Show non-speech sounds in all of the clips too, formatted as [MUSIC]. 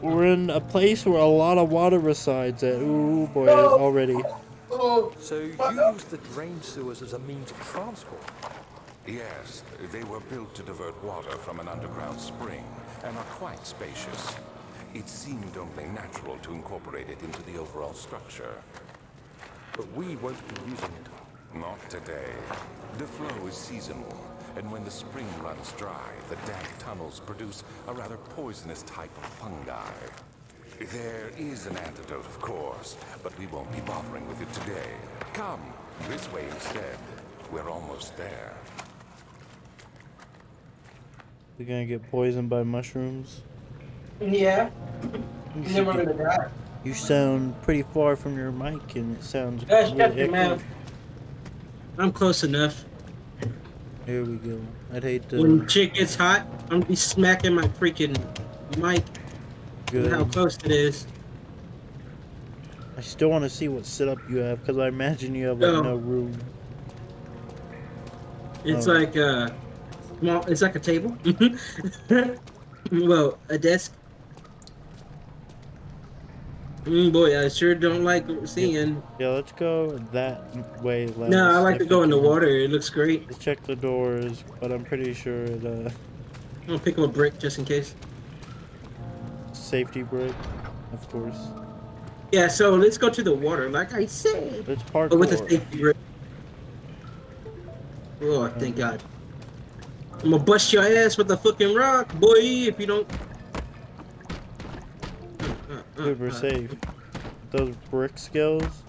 we're in a place where a lot of water resides at. Ooh boy, already. So you use the drain sewers as a means of transport? Yes, they were built to divert water from an underground spring and are quite spacious. It seemed only natural to incorporate it into the overall structure. But we won't be using it. Not today. The flow is seasonal, and when the spring runs dry, the damp tunnels produce a rather poisonous type of fungi. There is an antidote, of course, but we won't be bothering with it today. Come, this way instead. We're almost there. We're gonna get poisoned by mushrooms. Yeah. You, And should get- you sound pretty far from your mic, and it sounds Guys, really shut your mouth. I'm close enough. Here we go. I'd hate to. When shit gets hot, I'm gonna be smacking my freaking mic. with How close it is. I still want to see what setup you have, because I imagine you have like No. no room. It's Oh. like a small. It's like a table. [LAUGHS] well, a desk. Mm, boy, I sure don't like seeing. Yeah, let's go that way. Last. No, I like to go in the water. It looks great. Let's check the doors, but I'm pretty sure the I'm gonna pick up a brick just in case. safety brick, of course. Yeah, so let's go to the water, like I said. Let's But with a safety brick. Oh, thank God. I'm gonna bust your ass with a fucking rock, boy, if you don't. Uh, we're [LAUGHS] safe. Those brick skills.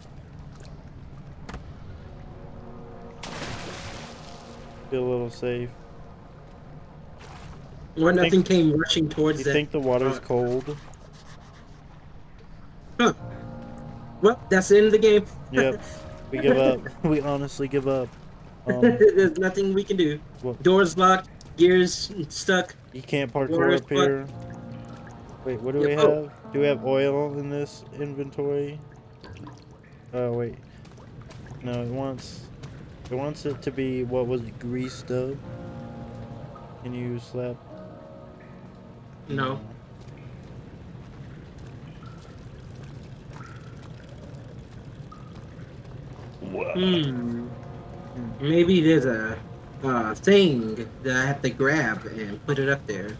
Feel a little safe. Or Think- nothing came rushing towards you that. think the water's cold? Huh. Well, that's the end of the game. Yep. We give up. [LAUGHS] We honestly give up. [LAUGHS] Um, There's nothing we can do. what, Doors locked, gears stuck. you can't parkour up here. Wait, what do we Yep, oh. have? Do we have oil in this inventory? Oh wait. No, it wants it wants it to be what was it, greased up? Can you slap? No. Hmm. Maybe there's a uh, thing that I have to grab and put it up there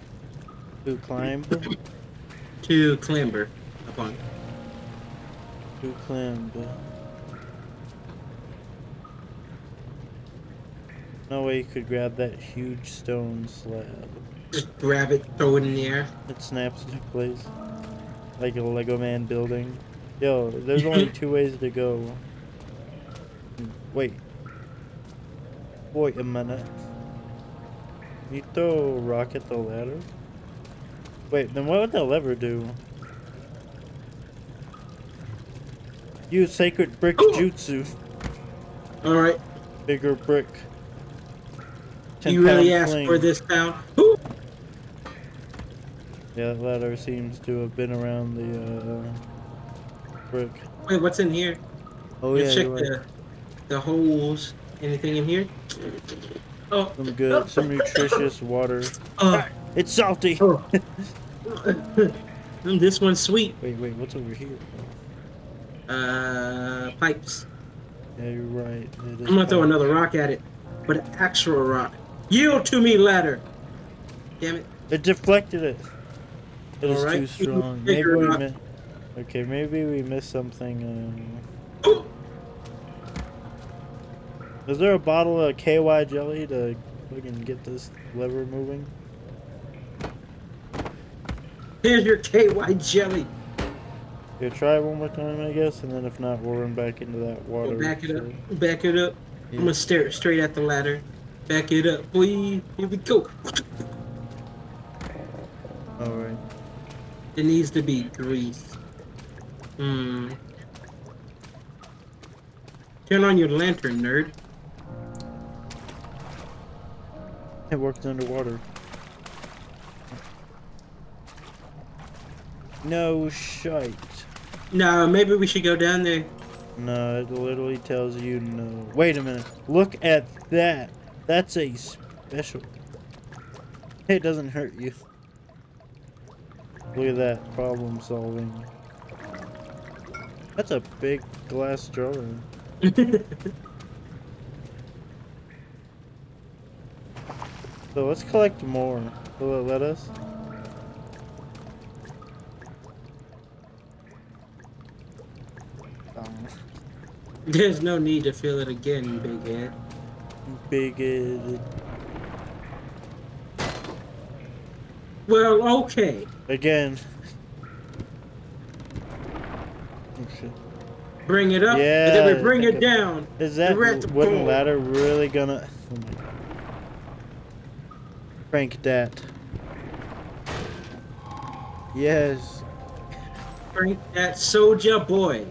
To climb? [LAUGHS] to clamber upon. to clamber. No way you could grab that huge stone slab. Just grab it, throw it in the air. It snaps into place. Like a Lego man building. Yo, there's only [LAUGHS] two ways to go. Wait. Wait a minute. You throw a rock at the ladder? Wait, then what would the lever do? Use sacred brick jutsu. All right. Bigger brick. You really 10 asked fling. for this down. Ooh. Yeah, that ladder seems to have been around the uh, brick. Wait, what's in here? Oh Let's yeah, check right. the the holes. Anything in here? Oh. Some good, some nutritious water. Oh. It's salty. oh. [LAUGHS] This one's sweet. Wait, wait, what's over here? Uh, pipes. Yeah, you're right. I'm gonna throw another rock at it, but an actual rock. Yield to me, ladder. Damn it. It deflected it. It is Alright, too [LAUGHS] strong. Maybe we Okay, maybe we missed something. Um... [GASPS] Is there a bottle of KY jelly to fucking get this lever moving? Here's your KY jelly. Yeah, try it one more time, I guess, and then if not, we'll run back into that water. We'll back it up. Back it up. I'm gonna stare straight at the ladder. Back it up, boy. Here we go. Alright. It needs to be grease. Hmm. Turn on your lantern, nerd. It works underwater. No shite. No, maybe we should go down there. No, it literally tells you no. Wait a minute. Look at that. That's a special. It doesn't hurt you. Look at that problem solving. That's a big glass jar. [LAUGHS] So let's collect more. Will it let us? There's no need to feel it again, big head. Big head. Well, okay. Again. Bring it up, and then we bring it down. Is that We're at the wooden ladder really gonna? Oh my God. Crank that. Yes. Bring that soldier boy.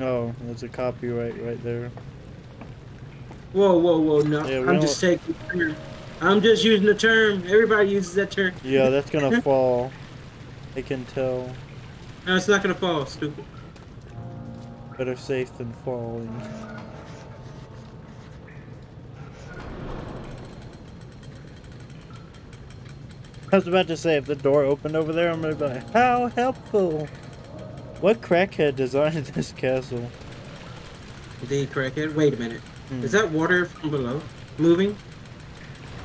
Oh, there's a copyright right there. Whoa, whoa, whoa! No, Yeah, I'm just taking. the term. I'm just using the term. Everybody uses that term. Yeah, [LAUGHS] that's gonna fall. I can tell. No, it's not gonna fall. Stupid. Better safe than falling. I was about to say, if the door opened over there, I'm gonna be like, how helpful! What crackhead designed [LAUGHS] this castle? The crackhead. Wait a minute. Hmm. Is that water from below moving?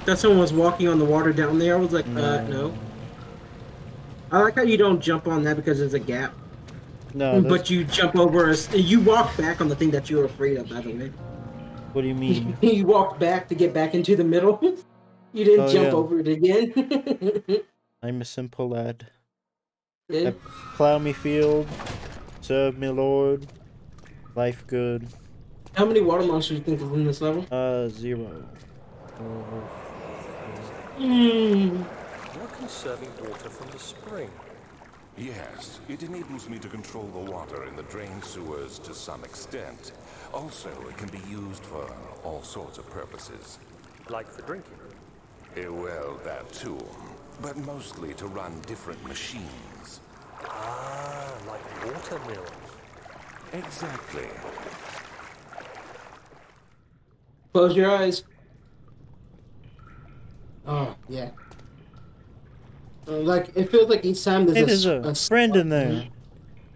That someone was walking on the water down there. I was like, uh, no. I like how you don't jump on that because there's a gap, No, [LAUGHS] that's, but you jump over us. You walk back on the thing that you were afraid of. By the way, what do you mean? [LAUGHS] you walked back to get back into the middle. you didn't Oh, jump yeah. over it again. I'm a simple lad. Yeah. Plow me field, serve me lord, life good. How many water monsters do you think is in this level? Uh, zero. Hmm. You're conserving water from the spring. Yes, it enables me to control the water in the drain sewers to some extent. Also, it can be used for all sorts of purposes. Like for drinking. Eh, well, that too. But mostly to run different machines. Ah, like water mills. Exactly. Close your eyes. Oh yeah. Uh, like it feels like each time there's Hey, a, there's a, s- a friend in spot- there.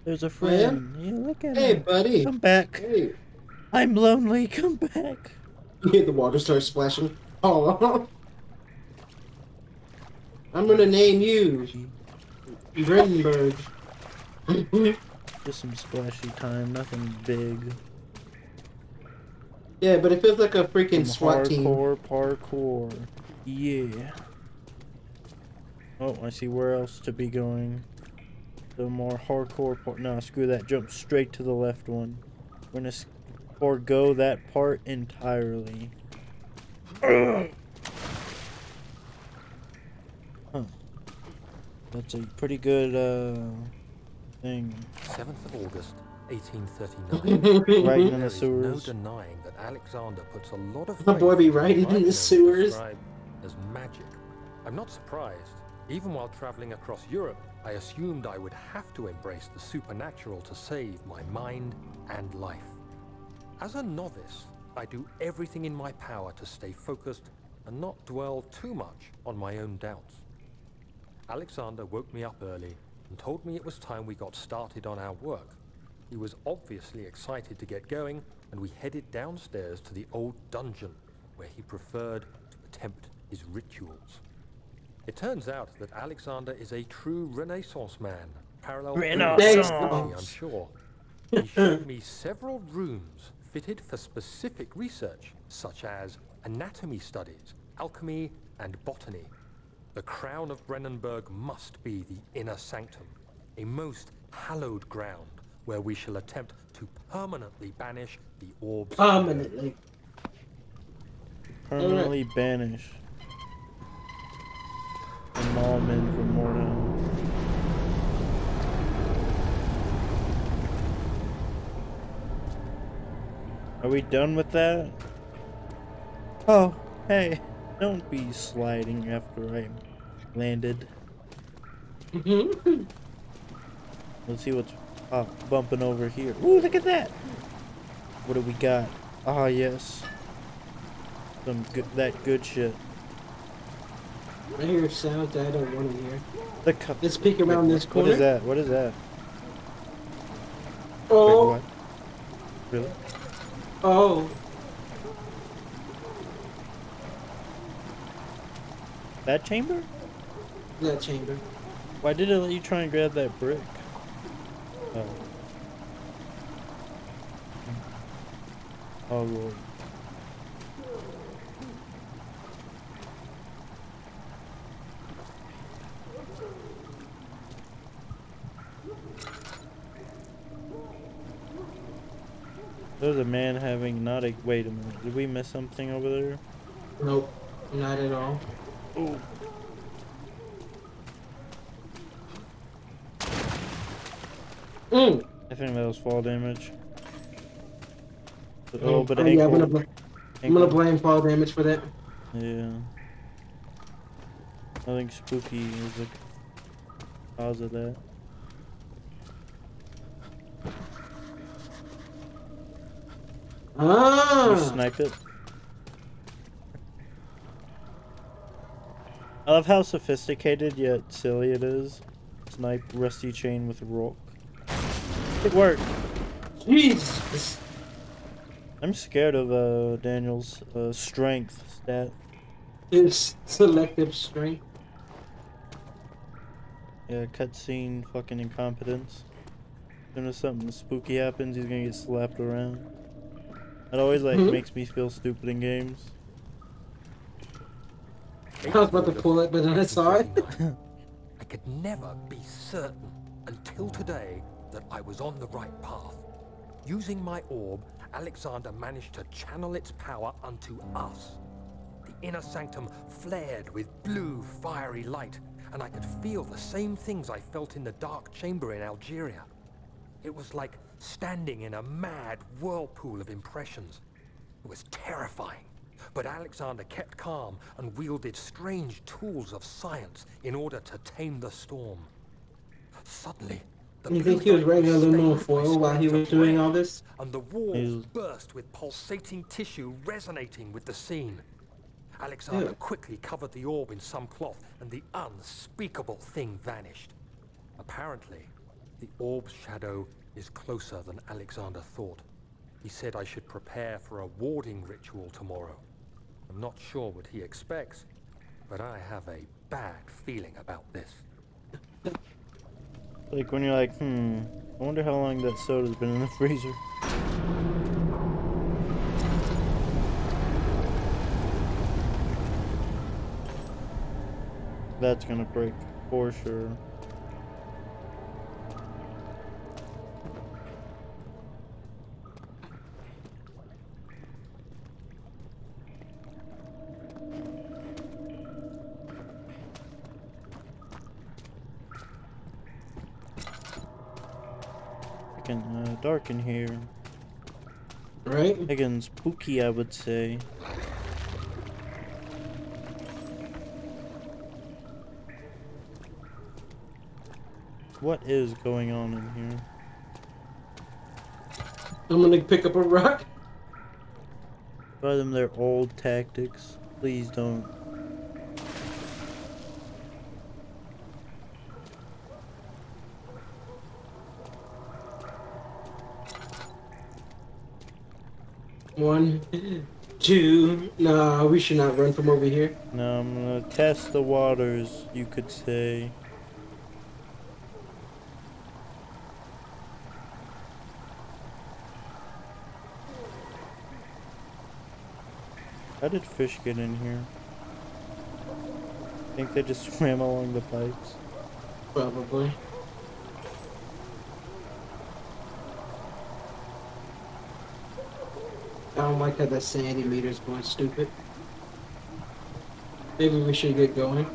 There's a yeah? friend. Yeah, look at Hey, him. buddy. Come back. Hey. I'm lonely. Come back. You [LAUGHS] hear the water start splashing. Oh. [LAUGHS] I'm gonna name you Brendenberg. [LAUGHS] Just some splashy time. Nothing big. yeah, but it feels like a freaking Some SWAT team. hardcore parkour. Yeah. Oh, I see where else to be going. The more hardcore part. No, screw that. Jump straight to the left one. We're gonna forego that part entirely. [CLEARS THROAT] Ugh. Huh. That's a pretty good uh thing. 7th of August, [LAUGHS] 1839. Right in the is no denying that Alexander puts a lot of My faith boy be in what riding I in the sewers. as magic. I'm not surprised. Even while traveling across Europe, I assumed I would have to embrace the supernatural to save my mind and life. As a novice, I do everything in my power to stay focused and not dwell too much on my own doubts. Alexander woke me up early and told me it was time we got started on our work. He was obviously excited to get going, and we headed downstairs to the old dungeon, where he preferred to attempt his rituals. It turns out that Alexander is a true Renaissance man, parallel Renaissance. I'm sure. He showed me several rooms fitted for specific research, such as anatomy studies, alchemy, and botany. The crown of Brennenburg must be the inner sanctum, a most hallowed ground where we shall attempt to permanently banish the orbs. Permanently. Permanently banish. From all men from Mordor. Are we done with that? Oh, hey, don't be sliding after I landed. Let's see what's uh, bumping over here. Ooh, look at that! What do we got? Ah, yes. Some good, that good shit. I hear sounds that I don't want to hear. The cup. Let's peek around this corner. What is that? What is that? Oh, Wait? Really? oh. That chamber? That chamber. Why did it let you try and grab that brick? Oh. Oh lord. There's a man having not a wait a minute. Did we miss something over there? Nope, not at all. Oh. Mm. I think that was fall damage. But, oh, but Oh, yeah, I'm gonna, bl- I'm gonna blame fall damage for that. Yeah. I think spooky is the cause of that. You Ah, snipe it. I love how sophisticated yet silly it is. Snipe rusty chain with rock. It worked. Jesus. I'm scared of uh Daniel's uh, strength stat. It's selective strength. Yeah, cutscene fucking incompetence. As soon as something spooky happens, he's gonna get slapped around. It always like Mhm. makes me feel stupid in games. I was about to pull it, but then I saw it. I could never be certain until today that I was on the right path. Using my orb, Alexander managed to channel its power unto us. The inner sanctum flared with blue, fiery light, and I could feel the same things I felt in the dark chamber in Algeria. It was like standing in a mad whirlpool of impressions. It was terrifying. But Alexander kept calm and wielded strange tools of science in order to tame the storm. Suddenly, the You think he was light writing aluminum stained my foil while he was doing all this? And the walls He's- burst with pulsating tissue resonating with the scene. Alexander Ew. quickly covered the orb in some cloth, and the unspeakable thing vanished. Apparently, the orb's shadow is closer than Alexander thought. He said I should prepare for a warding ritual tomorrow. I'm not sure what he expects, but I have a bad feeling about this. Like when you're like, hmm, I wonder how long that soda's been in the freezer. That's gonna break for sure. Dark in here. Right? Again, spooky, I would say. What is going on in here? I'm gonna pick up a rock. Try them their old tactics. Please don't. One, two. Nah, we should not run from over here. No, I'm gonna uh, test the waters, you could say. How did fish get in here? I think they just [LAUGHS] swam along the pipes. Probably. I don't like how that sandy is going stupid. Maybe we should get going.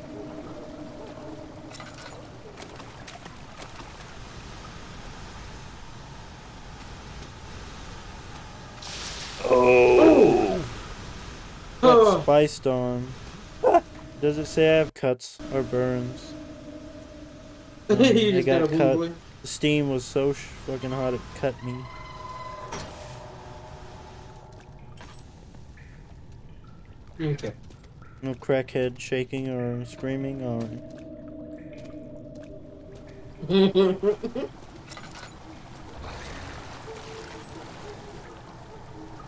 Got Oh, spiced on. [LAUGHS] Does it say I have cuts or burns? [LAUGHS] you Um, I just got, got a cut. boy. The steam was so sh- fucking hot it cut me. Okay. No crackhead shaking or screaming. Alright. [LAUGHS]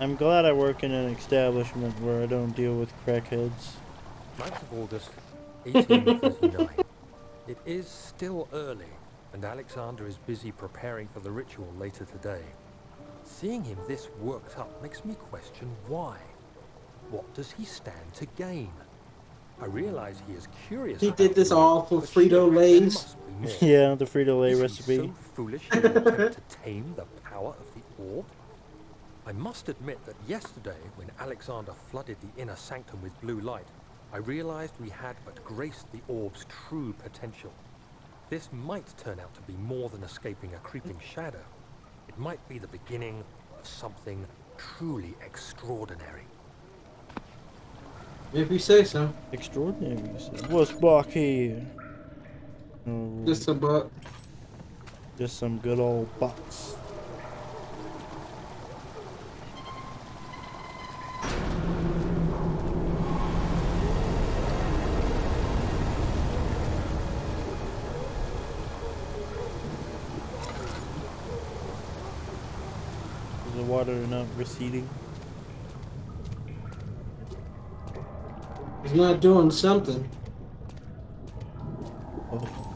I'm glad I work in an establishment where I don't deal with crackheads. 9th of August, 1839. it is still early, and Alexander is busy preparing for the ritual later today. Seeing him this worked up makes me question why. What does he stand to gain? I realize he is curious. He did this all for but surely there Frito-Lays. must be more. [LAUGHS] Yeah, the Frito Lay recipe. so foolish attempt to tame the power of the orb? I must admit that yesterday, when Alexander flooded the inner sanctum with blue light, I realized we had but graced the orb's true potential. This might turn out to be more than escaping a creeping shadow. It might be the beginning of something truly extraordinary. If you say so. Extraordinary. What's back here? Oh, Just a buck. just some good old bucks. Is the water not receding? He's not doing something. Oh.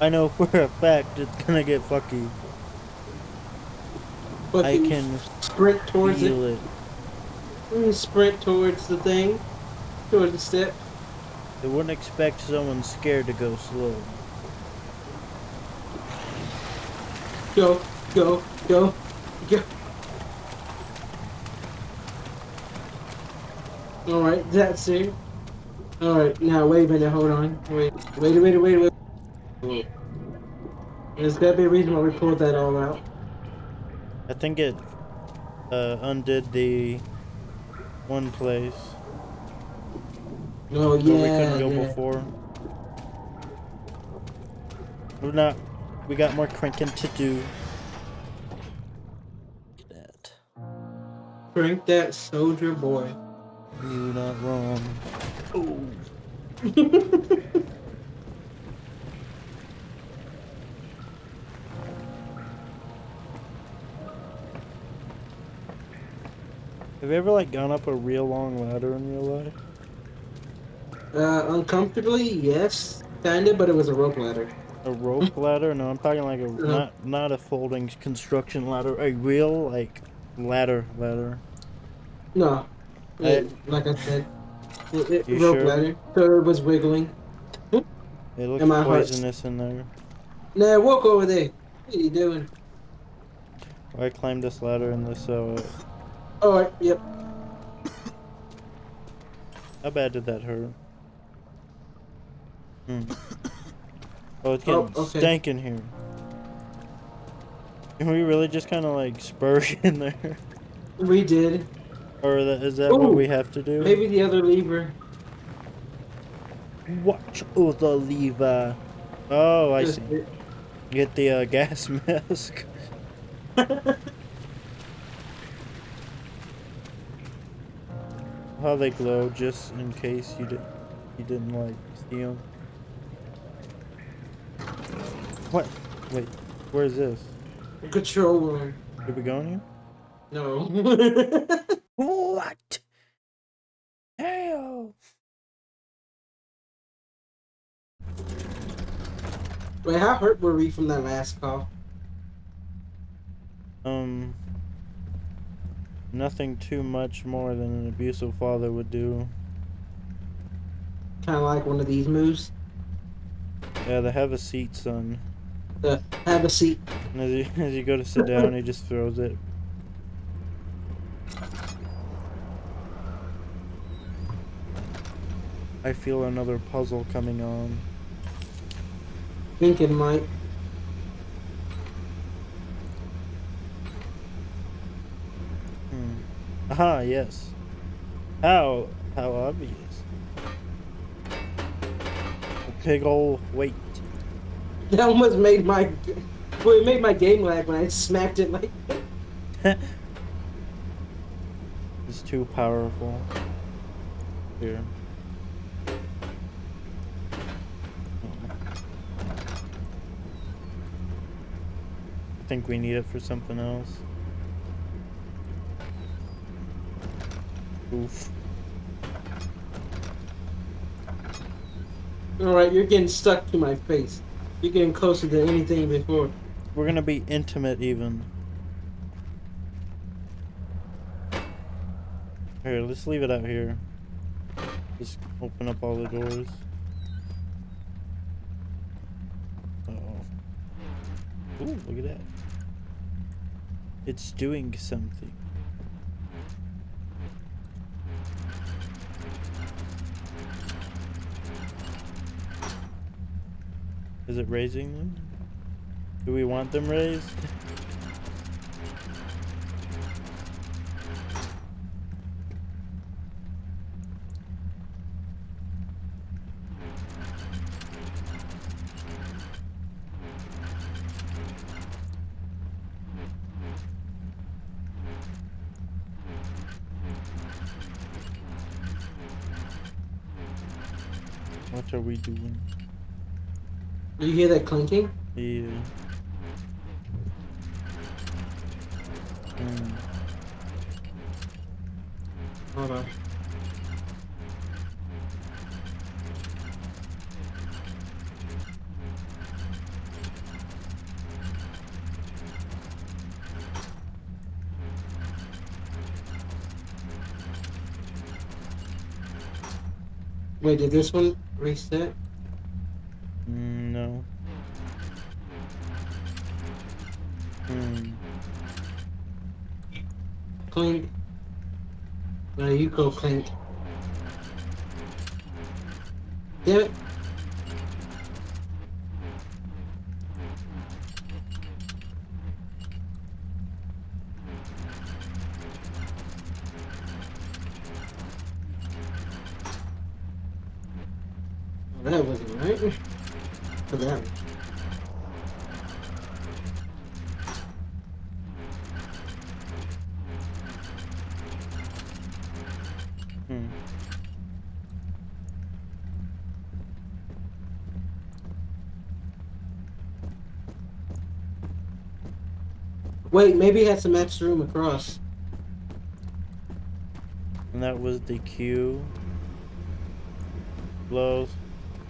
I know [LAUGHS] for a fact it's gonna get fucky. But I can sprint towards it. it. Sprint towards the thing. Towards the step. I wouldn't expect someone scared to go slow. Go, go, go, go. Alright, that's it. Alright, now wait a minute, hold on. Wait, wait, wait, wait, wait. wait. There's gotta be a reason why we pulled that all out. I think it uh, undid the one place Oh, where yeah. we couldn't go yeah. before. We're not. We got more cranking to do. That Crank that soldier boy. You're not wrong. [LAUGHS] Oh. Have you ever like gone up a real long ladder in real life? Uh, uncomfortably, yes. Kinda, but it was a rope ladder. A rope [LAUGHS] ladder? No, I'm talking like a Uh-huh. not not a folding construction ladder. A real like ladder ladder. No. I- It- like I said, it, it, rope sure? ladder. So it was wiggling. It looks And my poisonous in there. Nah, walk over there. What are you doing? I climbed this ladder in this. Uh, Alright, yep. how bad did that hurt? Hmm. [COUGHS] Oh, it's getting Oh, okay. stank in here. Can we really just kind of like spurge [LAUGHS] in there, We did. or is that what we have to do? Maybe the other lever. Watch oh the lever. Oh, I Just see. Get the uh, [LAUGHS] gas mask. [LAUGHS] How they glow, just in case you did, you didn't like see them. What? Wait, where's this? Control room. Did we go in here? No. [LAUGHS] [LAUGHS] What? Hell! Wait, how hurt were we from that last call? Um, nothing too much more than an abusive father would do. Kind of like one of these moves. Yeah, they have a seat, son. The have a seat. And as you, [LAUGHS] as you go to sit down, he just throws it. I feel another puzzle coming on. Thinking might. Hmm. Aha, yes. How how obvious. A big ol' weight. [LAUGHS] That almost made my, well, it made my game lag when I smacked it like. [LAUGHS] It's too powerful. Here. I think we need it for something else. Oof. All right, you're getting stuck to my face. You're getting closer than anything before. We're gonna be intimate even. Here, let's leave it out here. Just open up all the doors. Uh oh. Ooh, look at that. It's doing something. Is it raising them? Do we want them raised? You hear that clinking? Yeah. Hmm. Hold on. Wait, did this one reset? Clink. No, you go clink. Damn it. Wait, maybe it had some extra room across. And that was the Q. Low,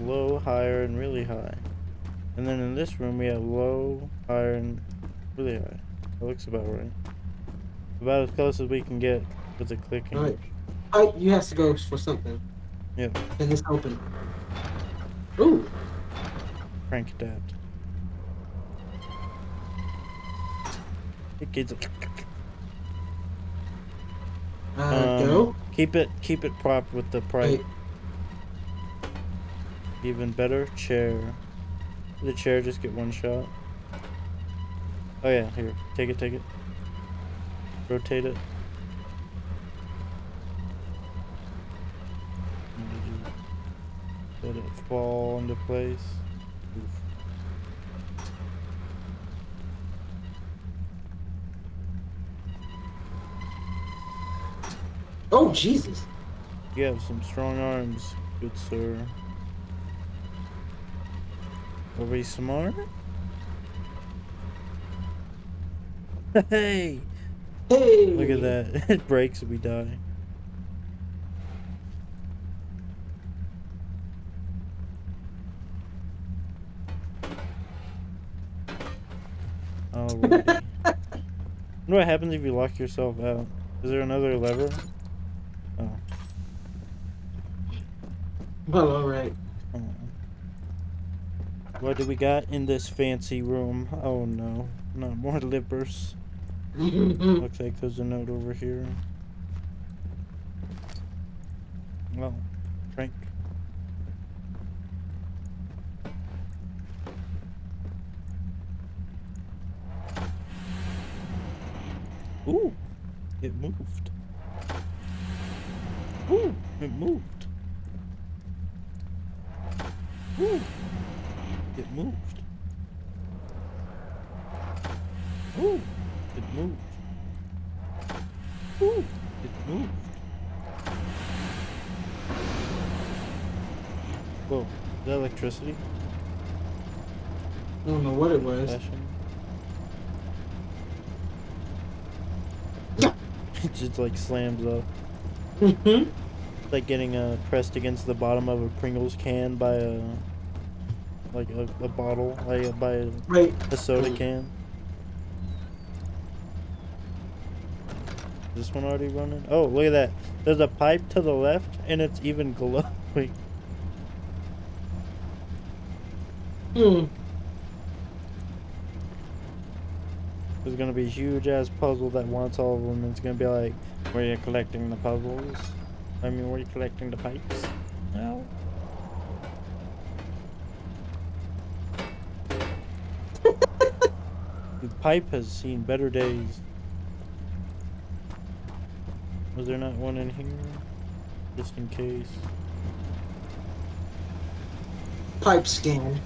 low, higher, and really high. And then in this room we have low, higher, and really high. That looks about right. About as close as we can get with the clicking. Alright. Oh, you have to go for something. Yep. And it's open. Ooh. Crank that. It gets Uh, um, go. Keep it keep it propped with the price. Even better, chair. The chair just get one shot. Oh yeah, here. Take it, take it. Rotate it. And you just Let it fall into place. Oof. Oh, Jesus. You have some strong arms, good sir. Are we smart? [LAUGHS] Hey! Hey. Look at that. [LAUGHS] It breaks and we die. [LAUGHS] Wonder what happens if you lock yourself out. Is there another lever? Oh. Well, alright. oh. Mm. What do we got in this fancy room? Oh no. Not more lippers. [LAUGHS] Looks like there's a note over here. Well, drink. Ooh. It moved. Ooh. It moved. Ooh. It moved. Whoa. Is that electricity? I don't know what it was. Flashing? Like slams up. Mhm. Like getting uh, pressed against the bottom of a Pringles can by a like a, a bottle, like by a, Wait. a soda can. Is this one already running? Oh, look at that. There's a pipe to the left, and it's even glowing. Hmm. There's gonna be a huge ass puzzle that wants all of them. It's gonna be like, where you collecting the puzzles? I mean, where you collecting the pipes? No. [LAUGHS] the pipe has seen better days. Was there not one in here? Just in case. Pipe scan.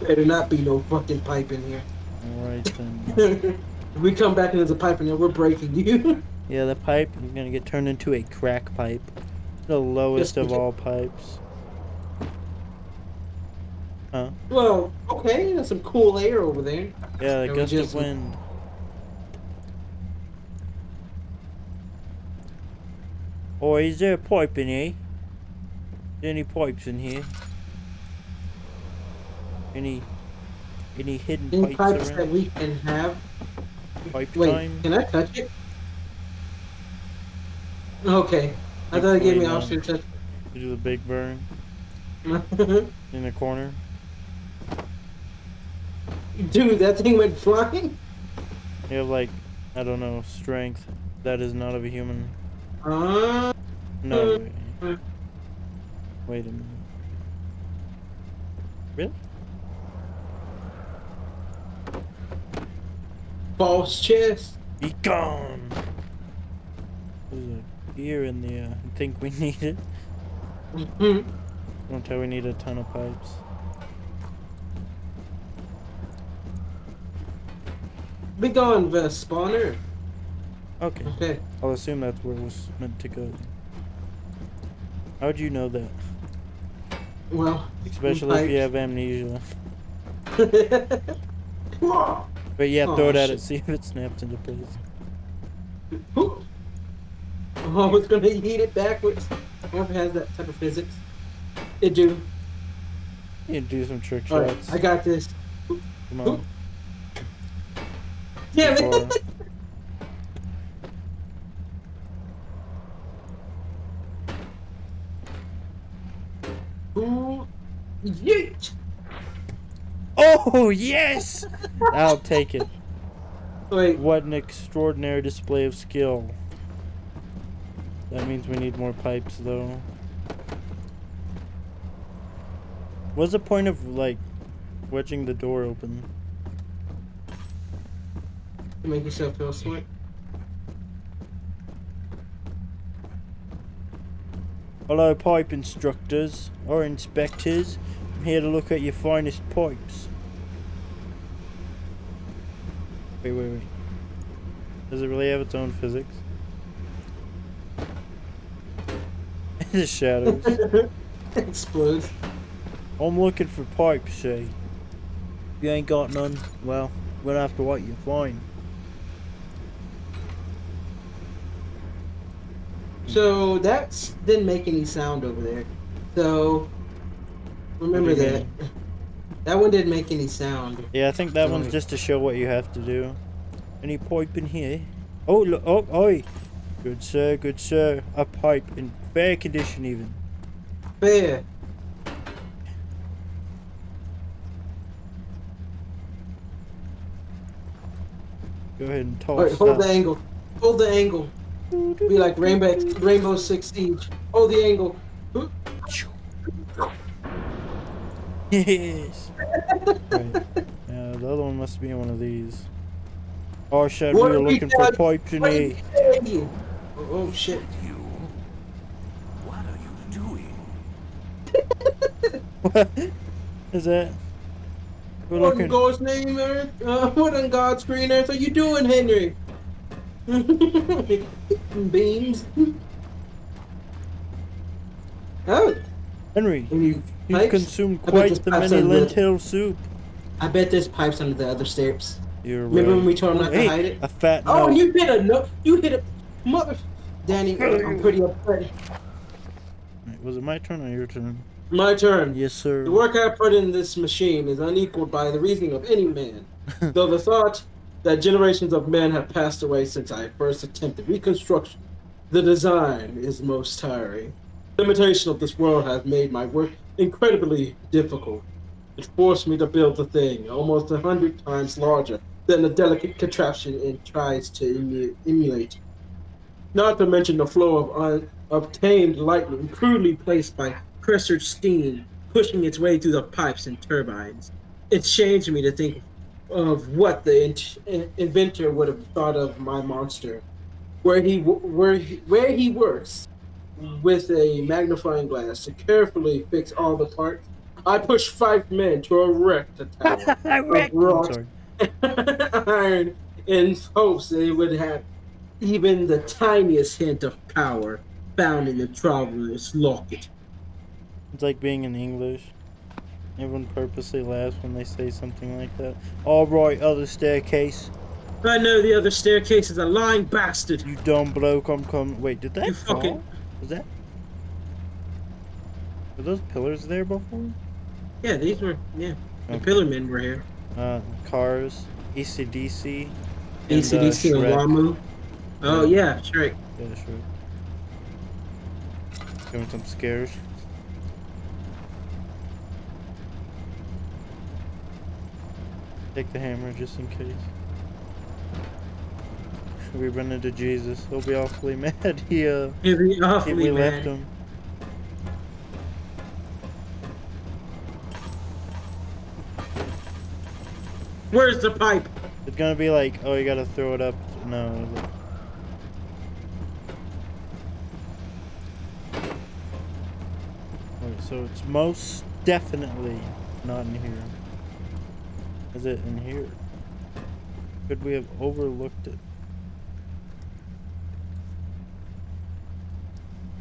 Better not be no fucking pipe in here. Alright then. [LAUGHS] we come back and there's a pipe in there, we're breaking you. [LAUGHS] yeah, the pipe is gonna get turned into a crack pipe. The lowest of all pipes. Huh? well, okay, there's some cool air over there. Yeah, the gust of just- wind. Oh, is there a pipe in here? Is there any pipes in here? Any any hidden Any pipes, pipes that we can have. Pipe Wait, time? can I touch it? Okay. I thought it gave me option to You do the big burn [LAUGHS] in the corner. Dude, that thing went flying. You have like, I don't know, strength. That is not of a human. Uh, No. Mm. Wait, wait a minute. Really? False chest. Be gone! There's a gear in there. I think we [LAUGHS] need it. Mhm. Don't tell we need a ton of pipes. Be gone, the spawner. Okay. Okay. I'll assume that's where it was meant to go. How'd you know that? Well. Especially if you have amnesia. [LAUGHS] [LAUGHS] But yeah, throw oh, it at shit. it, see if it snaps into place. oh, I was gonna eat it backwards. I wonder if it has that type of physics. It do. You do some trick shots. I got this. Come on. Damn it! [LAUGHS] Ooh, yeet! Oh, yes! I'll take it. Wait, What an extraordinary display of skill. That means we need more pipes, though. What's the point of, like, wedging the door open? to make yourself feel smart. Hello, pipe instructors or inspectors. I'm here to look at your finest pipes. Wait, wait, wait. Does it really have its own physics? [LAUGHS] the shadows. [LAUGHS] Explodes. I'm looking for pipes, say. If you ain't got none, well, we'll have to wait you find. So that didn't make any sound over there. So remember that. you that. One didn't make any sound. Yeah, I think that one's just to show what you have to do. Any pipe in here? Oh, look, oh, oi. Good sir, good sir. A pipe in fair condition even. Fair. Go ahead and toss Alright, hold the angle. Hold the angle. Be like Rainbow Rainbow Six Siege. Hold the angle. Yes. right. Yeah, the other one must be in one of these. Oh shit, What we were looking for you? pipes in What did it. we tell you? Oh, oh shit. You? What are you doing? [LAUGHS] What is that? We're What in looking. God's name, Eric? Uh, [LAUGHS] what in God's green earth are you doing, Henry? [LAUGHS] Beams. Oh, Henry, Any you, you pipes? consumed quite the pipes many are lit. lentil soup. I bet there's pipes under the other stairs. You're Remember right. when we told him not to Hey, hide it? A fat Oh, note. you hit a no. You hit a mother. Danny, I'm pretty upset. Was it my turn or your turn? My turn. Yes, sir. The work I put in this machine is unequaled by the reasoning of any man. [LAUGHS] Though the thought that generations of men have passed away since I first attempted reconstruction, the design is most tiring. The limitation of this world has made my work incredibly difficult. It forced me to build the thing almost a hundred times larger than the delicate contraption it tries to emu- emulate. Not to mention the flow of unobtained lightning crudely placed by pressured steam pushing its way through the pipes and turbines. It shames me to think of what the in- in- inventor would have thought of my monster, where he where he, where he works with a magnifying glass to carefully fix all the parts. I pushed five men to erect a tower [LAUGHS] of I'm wrought [LAUGHS] iron in hopes they would have even the tiniest hint of power found in the traveler's locket. It's like being in English. Everyone purposely laughs when they say something like that. All right, other staircase. I know the other staircase is a lying bastard. You dumb bloke, I'm coming. Wait, did that You fall? fucking- Was that? Were those pillars there before? Yeah, these were yeah. The pillar men were here. Uh, cars, ECDC, and, uh, ACDC and Wamu. Oh yeah, Shrek. Yeah, sure. Give me some scares. Take the hammer just in case. We run into Jesus. He'll be awfully [LAUGHS] mad. He uh, He'd be awfully we mad. left him. Where's the pipe? It's gonna be like, oh, you gotta throw it up. No. so it's most definitely not in here. Is it in here? Could we have overlooked it?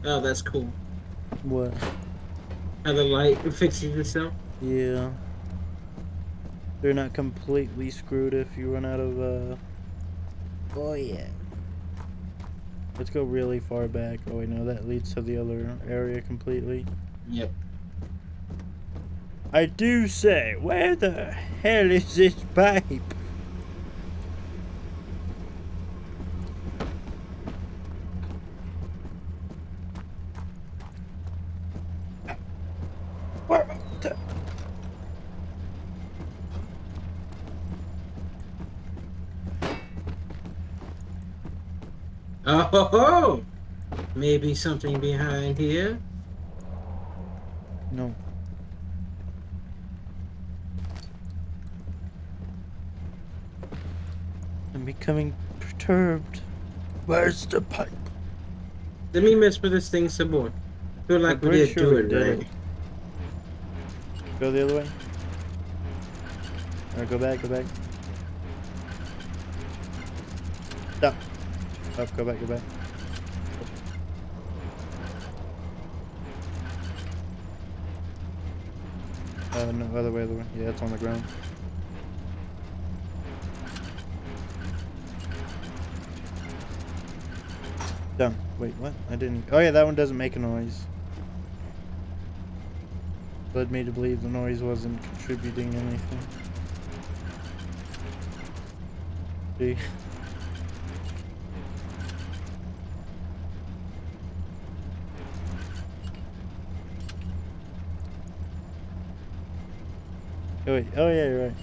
Oh, that's cool. What? How the light fixes itself. Yeah. They're not completely screwed if you run out of, uh... Oh, yeah. Let's go really far back. Oh, wait, no, that leads to the other area completely. Yep. I do say, where the hell is this pipe? Where the... Oh ho ho! Maybe something behind here. No. I'm becoming perturbed. Where's the pipe? Let me mess with this thing some more. Feel like I'm we did sure do it did right. Go the other way. Alright, go back, go back. Stop. Up, go back, go back. Uh, no, other way, other way. Yeah, it's on the ground. Done. Wait, what? I didn't. Oh yeah, that one doesn't make a noise. Led me to believe the noise wasn't contributing anything. See? Oh wait, oh yeah, you're right.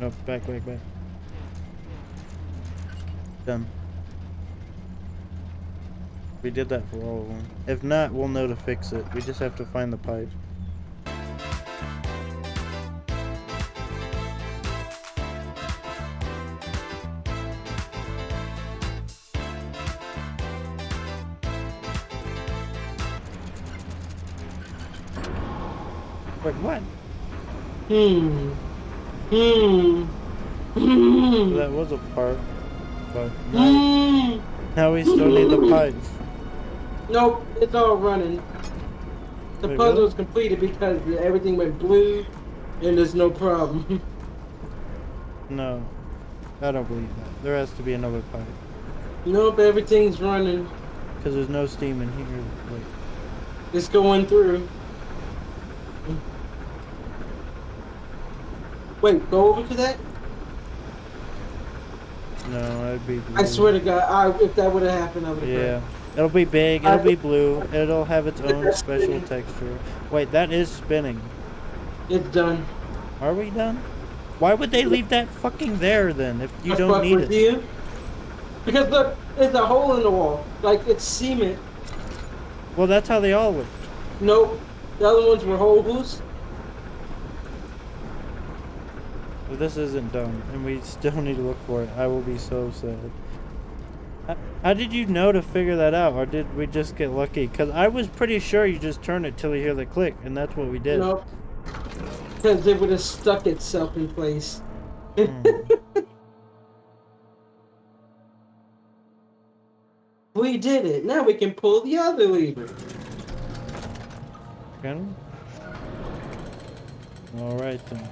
No, back, back, back. Done. We did that for all of them. If not, we'll know to fix it. We just have to find the pipe. Wait, what? Hmm. Hmm. Hmm. That was a part. But now, Hmm. now we still need the pipes. Nope, it's all running. The Wait, puzzle really? is completed because everything went blue, and there's no problem. [LAUGHS] No. I don't believe that. There has to be another pipe. nope, everything's running. Because there's no steam in here. Wait. It's going through. Wait, go over to that? No, that'd be blue. I swear to God, I, if that would have happened, I would have. Yeah. It'll be big, it'll be blue, it'll have its own [LAUGHS] special texture. Wait, that is spinning. It's done. Are we done? Why would they leave that fucking there then if you I don't need with it? You. Because look, there's a hole in the wall. Like it's cement. Well, that's how they all look. Nope. The other ones were holes. If this isn't done, and we still [LAUGHS] need to look for it, I will be so sad. How, did you know to figure that out, or did we just get lucky? Because I was pretty sure you just turn it till you hear the click, and that's what we did. Nope. Because it would have stuck itself in place. Hmm. [LAUGHS] We did it. Now we can pull the other lever. Can? Alright then.